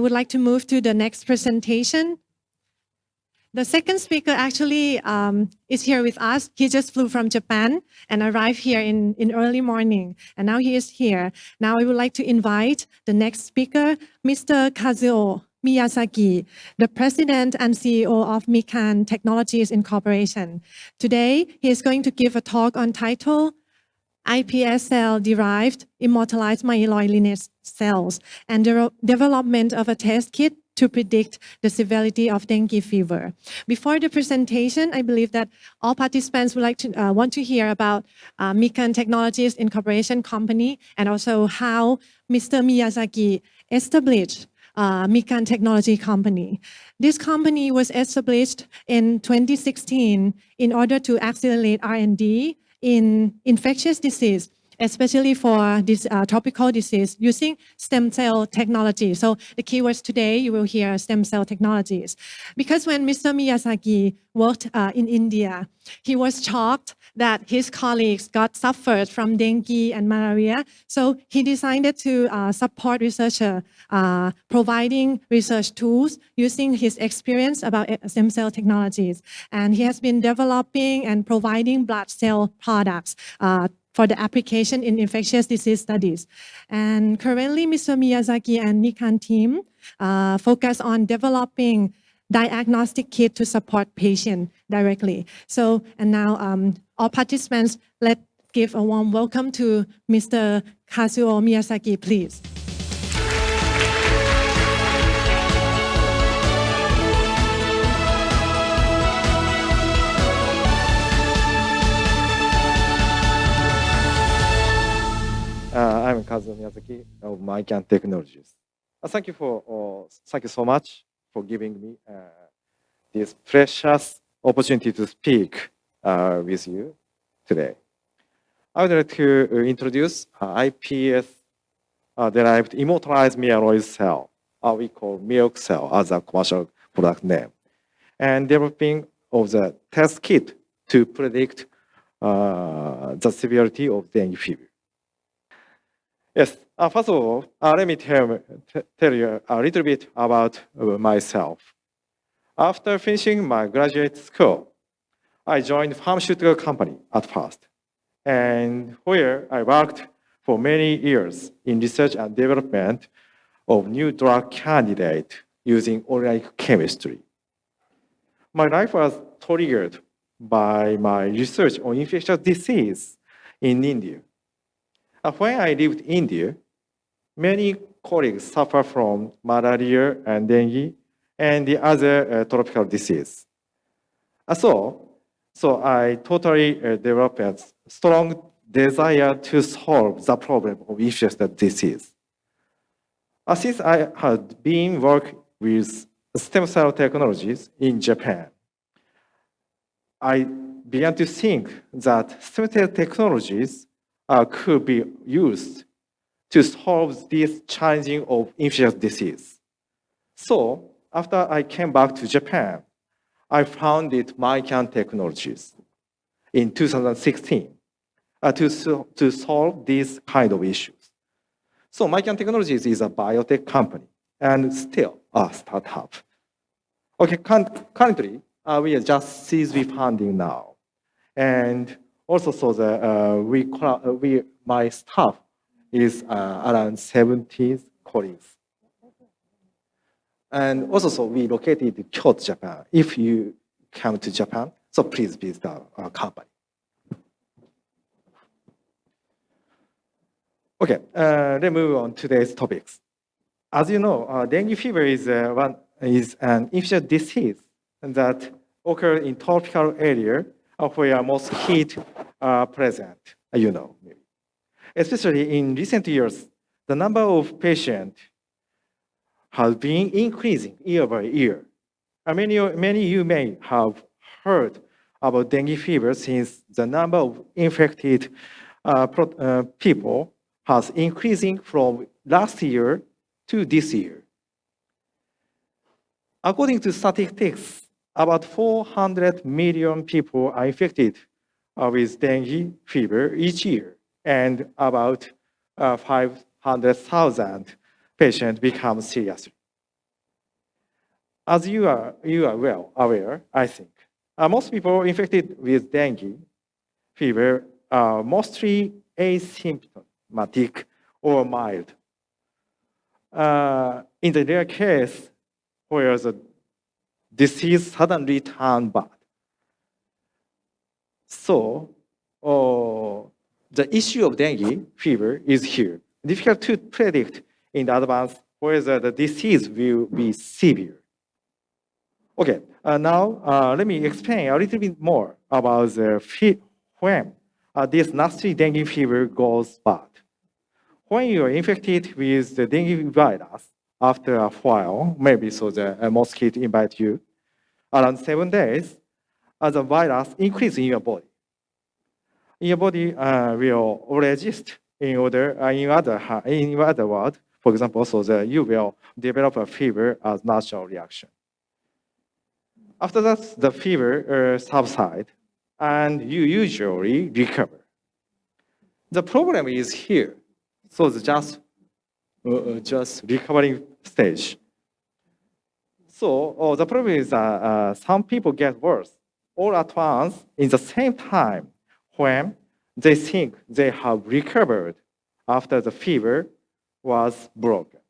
I would like to move to the next presentation. The second speaker actually um, is here with us. He just flew from Japan and arrived here in, in early morning. And now he is here. Now I would like to invite the next speaker, Mr. Kazuo Miyazaki, the president and CEO of Mikan Technologies Incorporation. Today, he is going to give a talk on title iPS cell-derived immortalized myeloid lineage cells and the development of a test kit to predict the severity of dengue fever. Before the presentation, I believe that all participants would like to uh, want to hear about uh, Mikan Technologies Incorporation company and also how Mr. Miyazaki established uh, Mikan Technology Company. This company was established in 2016 in order to accelerate R&D in infectious disease especially for this uh, tropical disease using stem cell technology. So the keywords today, you will hear stem cell technologies. Because when Mr. Miyazaki worked uh, in India, he was shocked that his colleagues got suffered from dengue and malaria. So he decided to uh, support researcher, uh, providing research tools using his experience about uh, stem cell technologies. And he has been developing and providing blood cell products uh, for the application in infectious disease studies. And currently, Mr. Miyazaki and Mikan team uh, focus on developing diagnostic kit to support patient directly. So, and now um, all participants, let's give a warm welcome to Mr. Kazuo Miyazaki, please. Uh, I'm Kazuo Miyazaki of MyCan Technologies. Uh, thank you for uh, thank you so much for giving me uh, this precious opportunity to speak uh, with you today. I would like to uh, introduce iPS derived immortalized myeloid cell, we call milk cell as a commercial product name, and developing of the test kit to predict the severity of dengue fever. Yes, uh, first of all, uh, let me tell, tell you a little bit about uh, myself. After finishing my graduate school, I joined pharmaceutical company at first, and where I worked for many years in research and development of new drug candidate using organic chemistry. My life was triggered by my research on infectious disease in India. When I lived in India, many colleagues suffer from malaria and dengue and the other uh, tropical disease. So, so I totally uh, developed a strong desire to solve the problem of infectious disease. Since I had been working with stem cell technologies in Japan, I began to think that stem cell technologies uh, could be used to solve this challenging of infectious disease. So after I came back to Japan, I founded MyCan Technologies in 2016 uh, to, to solve these kind of issues. So MyCan Technologies is a biotech company and still a startup. Okay, currently, uh, we are just B funding now. And also so the uh, we uh, we my staff is uh, around 70 colleagues. And also so we located Kyoto, Japan. If you come to Japan, so please visit our, our company. Okay, uh, let's move on to today's topics. As you know, uh, dengue fever is, uh, one, is an infectious disease that occurs in tropical area where most heat are present, you know. Especially in recent years, the number of patients has been increasing year by year. Many, many you may have heard about dengue fever since the number of infected uh, uh, people has increasing from last year to this year. According to statistics, about 400 million people are infected with dengue fever each year, and about uh, 500,000 patients become serious. As you are, you are well aware, I think, uh, most people infected with dengue fever are mostly asymptomatic or mild. Uh, in the rare case where the disease suddenly turned bad. So, uh, the issue of dengue fever is here. Difficult to predict in advance whether the disease will be severe. Okay, uh, now uh, let me explain a little bit more about the when uh, this nasty dengue fever goes bad. When you are infected with the dengue virus, after a while, maybe so the uh, mosquito invite you, around seven days, uh, the virus increase in your body. Your body uh, will resist in order, uh, in other, in other words, for example, so that you will develop a fever as natural reaction. After that, the fever uh, subside, and you usually recover. The problem is here. So it's just, uh, uh, just recovering stage. So oh, the problem is that uh, some people get worse all at once in the same time when they think they have recovered after the fever was broken.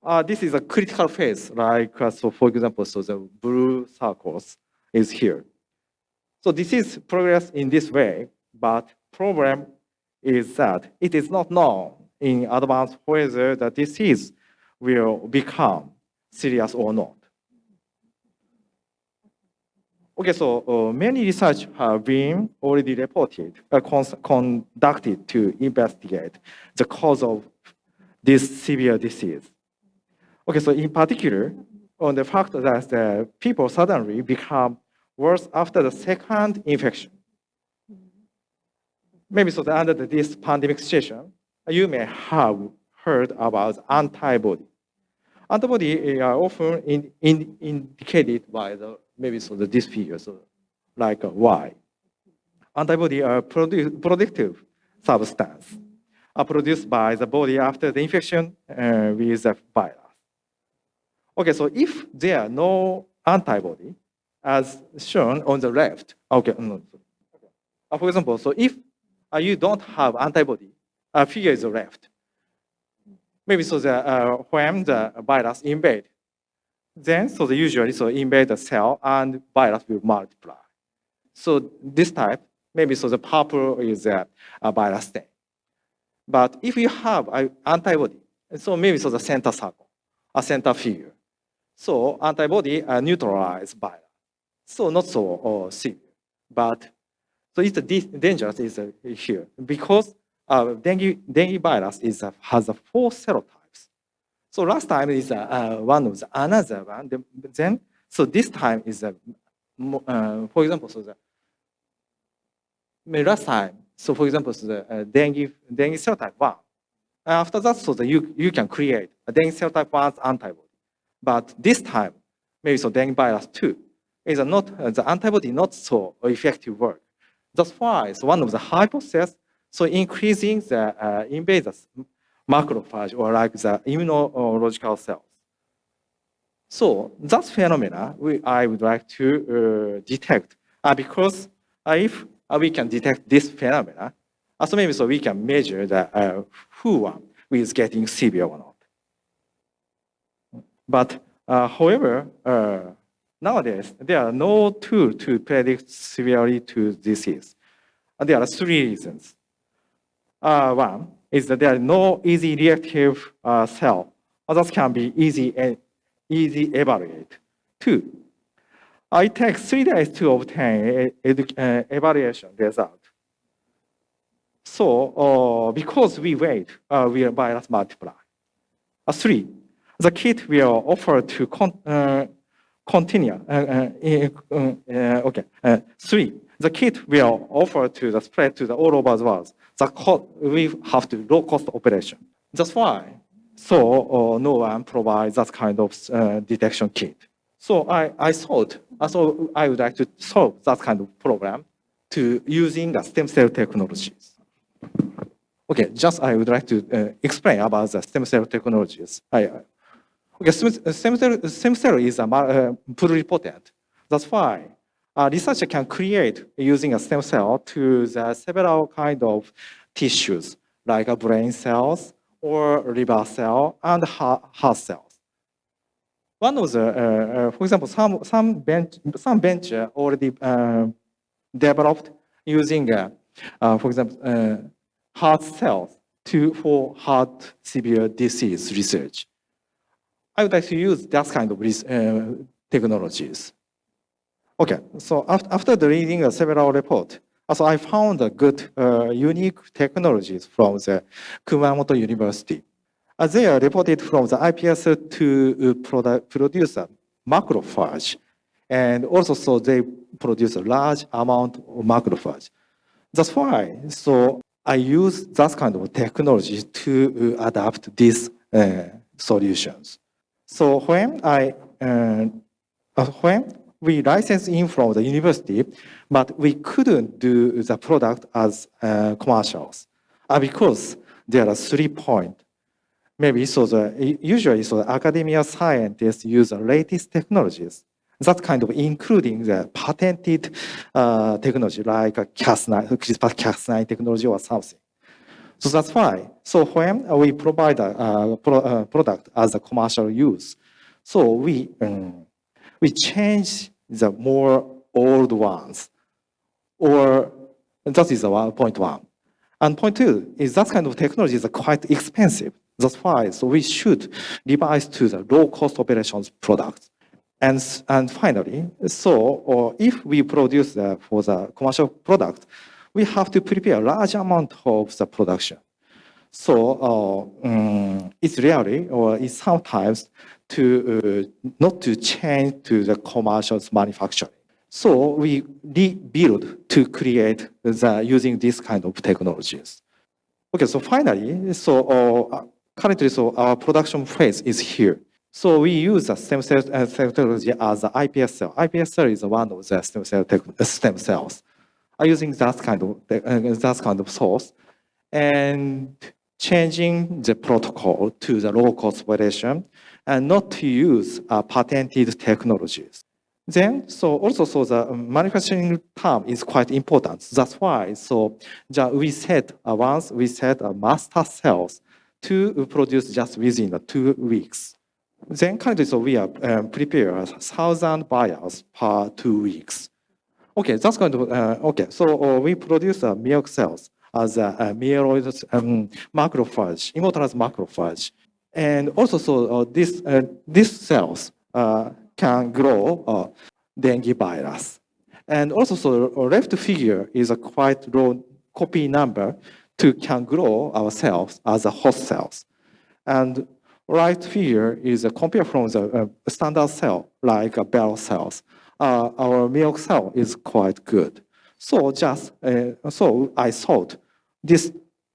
Uh, this is a critical phase, like, uh, so for example, so the blue circles is here. So this is progress in this way, but problem is that it is not known in advance whether the disease will become serious or not. Okay, so uh, many research have been already reported, uh, conducted to investigate the cause of this severe disease. Okay, so in particular, on the fact that the people suddenly become worse after the second infection. Maybe so that under this pandemic situation, you may have heard about antibody. Antibody are often in, in, indicated by the maybe so the this figure, so like Y. Antibody are produ productive substance are produced by the body after the infection uh, with the virus. Okay, so if there are no antibody, as shown on the left, okay, no, uh, for example, so if uh, you don't have antibody, a figure is left. Maybe so the, uh, when the virus invade, then so the usually so invade the cell and virus will multiply. So this type, maybe so the purple is a, a virus stain. But if you have an antibody, so maybe so the center circle, a center figure. So antibody uh, neutralize virus. So not so uh, severe, but so it's dangerous is uh, here because uh, dengue, dengue virus is, has a four serotypes. So last time is uh, uh, one of the another one. Then so this time is uh, uh, for example so the last time so for example so the uh, dengue dengue serotype one. After that, so that you you can create a dengue serotype one antibody, but this time maybe so dengue virus two is not uh, the antibody not so effective work. That's why it's one of the hypotheses so increasing the uh, invaders macrophage or like the immunological cells. So that phenomena we, I would like to uh, detect uh, because uh, if uh, we can detect this phenomena, uh, so maybe so we can measure the who one is getting severe or not. But however, nowadays there are no tool to predict severity to disease. there are three reasons. Uh, one is that there are no easy reactive uh, cell. Others can be easy and easy evaluate. Two, it takes three days to obtain evaluation result. So uh, because we wait, uh, we virus multiply. Uh, three, the kit will offer to con continue. Okay. three, the kit will offer to the spread to the all over the world the we have to low cost operation. That's why. So uh, no one provides that kind of uh, detection kit. So I, I thought, so I would like to solve that kind of problem to using the stem cell technologies. Okay, just I would like to uh, explain about the stem cell technologies. I, okay, stem, stem, cell, stem cell is a uh, pluripotent. That's why a researcher can create using a stem cell to the several kind of tissues like brain cells or liver cell and heart, cells. One of the, uh, uh, for example, some some bench some bench already uh, developed using, uh, uh, for example, uh, heart cells to for heart severe disease research. I would like to use that kind of technologies. Okay, so after the reading several reports, so I found a good, uh, unique technologies from the Kumamoto University. Uh, they are reported from the iPS to uh, produce a macrophage. And also, so they produce a large amount of macrophage. That's why, so I use that kind of technology to uh, adapt these uh, solutions. So when I, uh, when we license in from the university, but we couldn't do the product as uh, commercials uh, because there are three points. Maybe so the, usually so the academia scientists use the latest technologies. That kind of including the patented uh, technology like Cas9, CRISPR-Cas9 technology or something. So that's why. So when we provide a, a pro, a product as a commercial use, so we um, we change the more old ones. Or that is point the one. And point two is that kind of technology is quite expensive. That's why so we should revise to the low cost operations products. And, and finally, so or if we produce the, for the commercial product, we have to prepare a large amount of the production. So uh, um, it's really, or it's sometimes to uh, not to change to the commercial manufacturing. So we rebuild to create the using this kind of technologies. Okay, so finally, so uh, currently, so our production phase is here. So we use the stem cell uh, technology as the iPS cell. iPS cell is one of the stem cell stem cells. Are using that kind of uh, that kind of source, and changing the protocol to the low cost operation and not to use uh, patented technologies. Then, so also, so the manufacturing term is quite important. That's why, so we set uh, once we set a master cells to produce just within two weeks. Then currently, so we are um, prepare thousand buyers per two weeks. Okay, that's going to, uh, okay, so uh, we produce uh, milk cells as a, a myeloid um, macrophage, immortalized macrophage. And also, so uh, this, uh, these cells uh, can grow dengue virus. And also, so left figure is a quite low copy number to can grow our cells as a host cells. And right figure is a compare from the standard cell, like a barrel cells. Uh, our milk cell is quite good. So just, uh, so I thought this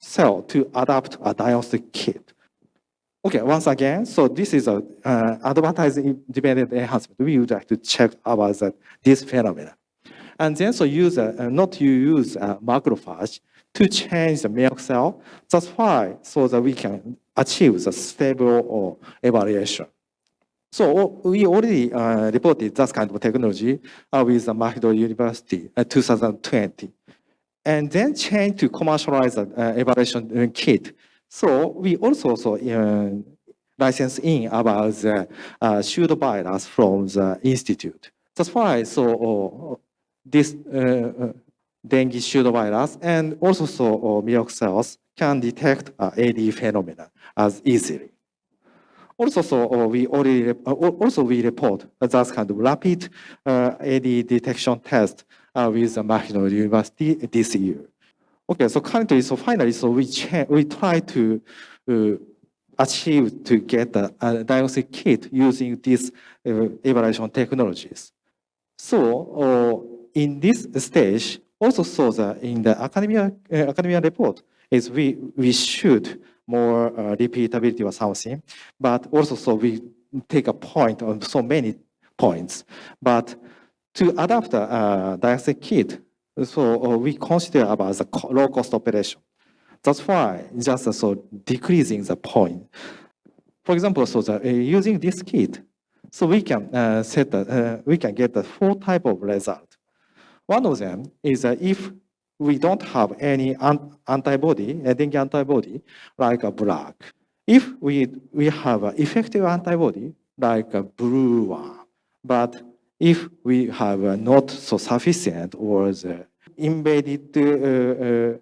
cell to adapt a diagnostic kit. Okay, once again, so this is a uh, advertising dependent enhancement. We would like to check about that, this phenomenon. And then so use uh, not to use a macrophage to change the milk cell. That's why so that we can achieve the stable or evaluation. So we already uh, reported that kind of technology uh, with the McGill University in uh, 2020 and then change to commercialize the uh, evaluation kit. So we also so, uh, license in about the uh, pseudovirus from the institute. That's why so uh, this uh, uh, dengue pseudovirus and also so uh, milk cells can detect uh, AD phenomena as easily. Also, so uh, we already uh, also we report that kind of rapid uh, AD detection test with the McGill University this year. Okay, so currently, so finally, so we we try to uh, achieve to get a, a diagnostic kit using these uh, evaluation technologies. So uh, in this stage, also so that in the academia academia report is we we should more uh, repeatability or something, but also so we take a point on so many points, but to adapt a uh, diagnostic kit, so uh, we consider about the low cost operation. That's why just so decreasing the point. For example, so the, uh, using this kit, so we can uh, set the, uh, we can get the four type of result. One of them is if we don't have any an antibody, dengue antibody, like a black. If we, we have an effective antibody, like a blue one, but if we have not so sufficient or the embedded uh, uh,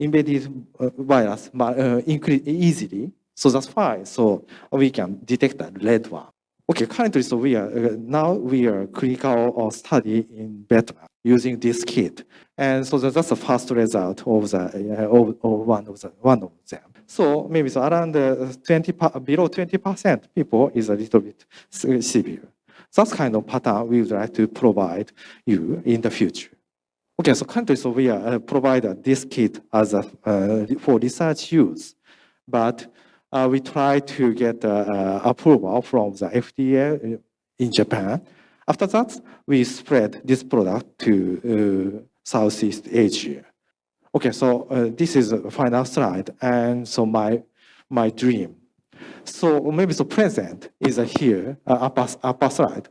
embedded uh, virus uh, increase easily, so that's fine. So we can detect the red one. Okay, currently, so we are uh, now we are clinical study in Vietnam using this kit, and so that's the first result of the of, of one of the one of them. So maybe so around 20 below 20 percent people is a little bit severe. That's kind of pattern we would like to provide you in the future. Okay, so currently, so we are uh, provide this kit as a, uh, for research use, but uh, we try to get uh, uh, approval from the FDA in Japan. After that, we spread this product to uh, Southeast Asia. Okay, so this is the final slide, and so my my dream. So maybe the present is here, upper, upper slide.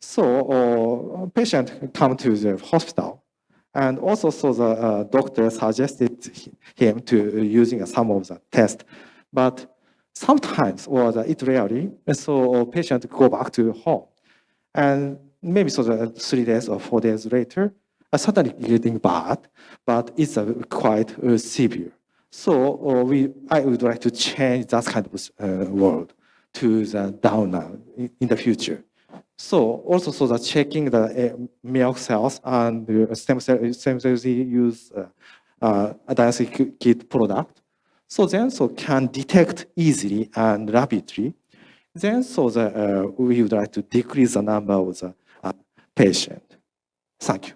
So patient come to the hospital and also, so the uh, doctor suggested him to using some of the test, but sometimes, or the, it rarely, so patient go back to home. And maybe so the three days or four days later, uh, suddenly getting bad, but it's uh, quite uh, severe. So uh, we, I would like to change that kind of uh, world to the downer in, in the future. So also so that checking the uh, milk cells and the stem cell stem cells use uh, uh, a diagnostic kit product. So then so can detect easily and rapidly. Then so the, uh, we would like to decrease the number of the uh, patient. Thank you.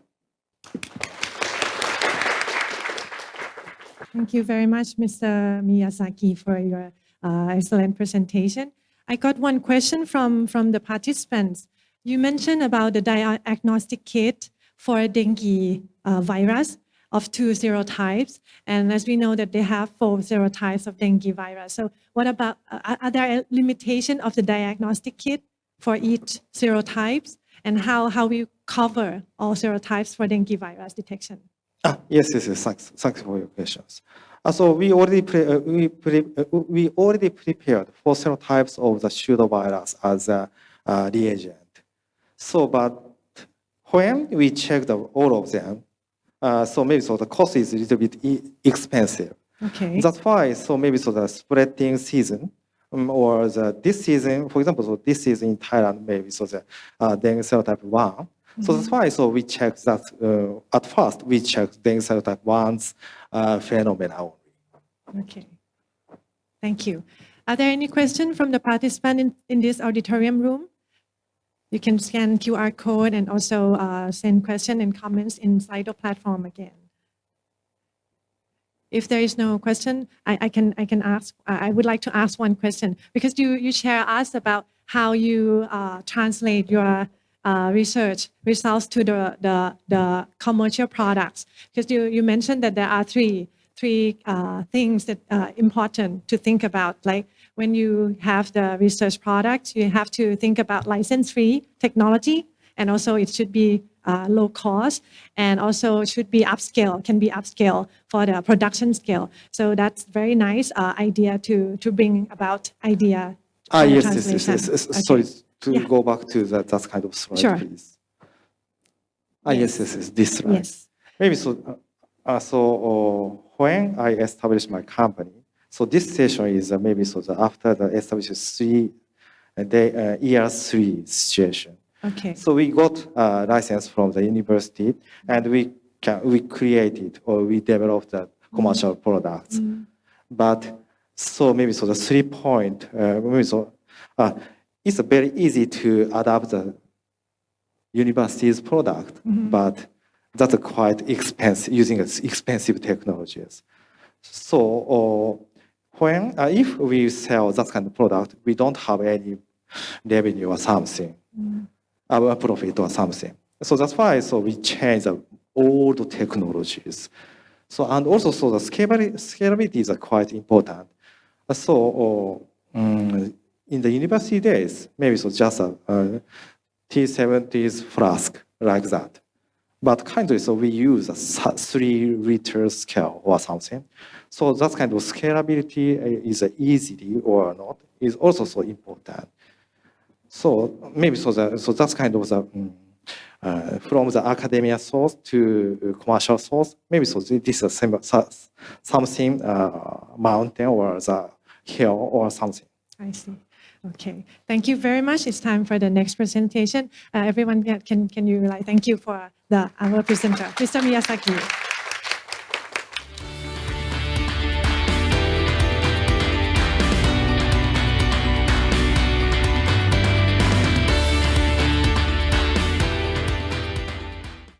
Thank you very much, Mr. Miyazaki, for your uh, excellent presentation. I got one question from, from the participants. You mentioned about the diagnostic kit for dengue uh, virus of two serotypes. And as we know that they have four serotypes of dengue virus. So what about, uh, are there limitation of the diagnostic kit for each serotypes? And how, how we cover all serotypes for dengue virus detection? Ah, yes, yes, yes. Thanks, thanks for your questions. Uh, so we already pre uh, we, pre uh, we already prepared four serotypes of the pseudovirus as a uh, reagent. So, but when we checked all of them, uh, so maybe so the cost is a little bit e expensive. Okay. That's why. So maybe so the spreading season. Um, or the, this season, for example, so this season in Thailand, maybe so the uh, dengue serotype 1, so that's why so we check that uh, at first we check dengue serotype 1's uh, phenomena only. Okay. Thank you. Are there any questions from the participant in, in this auditorium room? You can scan QR code and also uh, send questions and comments in Slido platform again. If there is no question, I, I can I can ask. I would like to ask one question because you you share us about how you uh, translate your uh, research results to the, the, the commercial products? Because you, you mentioned that there are three, three uh, things that are important to think about. Like when you have the research product, you have to think about license-free technology, and also it should be uh, low cost, and also should be upscale, can be upscale for the production scale. So that's very nice uh, idea to, to bring about idea. Ah, yes, yes, yes, yes, yes. Okay. Sorry, to Yeah. go back to that, that kind of slide, Sure. please. Ah, yes, yes, yes, this slide. Yes. Maybe so. Uh, uh, so uh, when I established my company, so this session is uh, maybe so that after the established three uh, day, uh, year three situation. Okay. So we got a license from the university, and we can we created or we developed the commercial products. Mm. But so maybe so the three point uh, maybe so uh, it's very easy to adapt the university's product, Mhm. but that's quite expensive using expensive technologies. So uh, when uh, if we sell that kind of product, we don't have any revenue or something, Mm. our profit or something. So that's why so we change the old technologies. So, and also, so the scalability, scalability is uh, quite important. Uh, So, uh, mm, in the university days, maybe so just a, a T70s flask like that. But kindly, so we use a three liter scale or something. So that kind of scalability uh, is uh, easily or not is also so important. So maybe so that so that's kind of the mm, uh, from the academia source to commercial source. Maybe so this is some, something uh, mountain or the hill or something. I see. Okay. Thank you very much. It's time for the next presentation. Uh, everyone, can, can you like thank you for the our presenter, Mr. Miyazaki.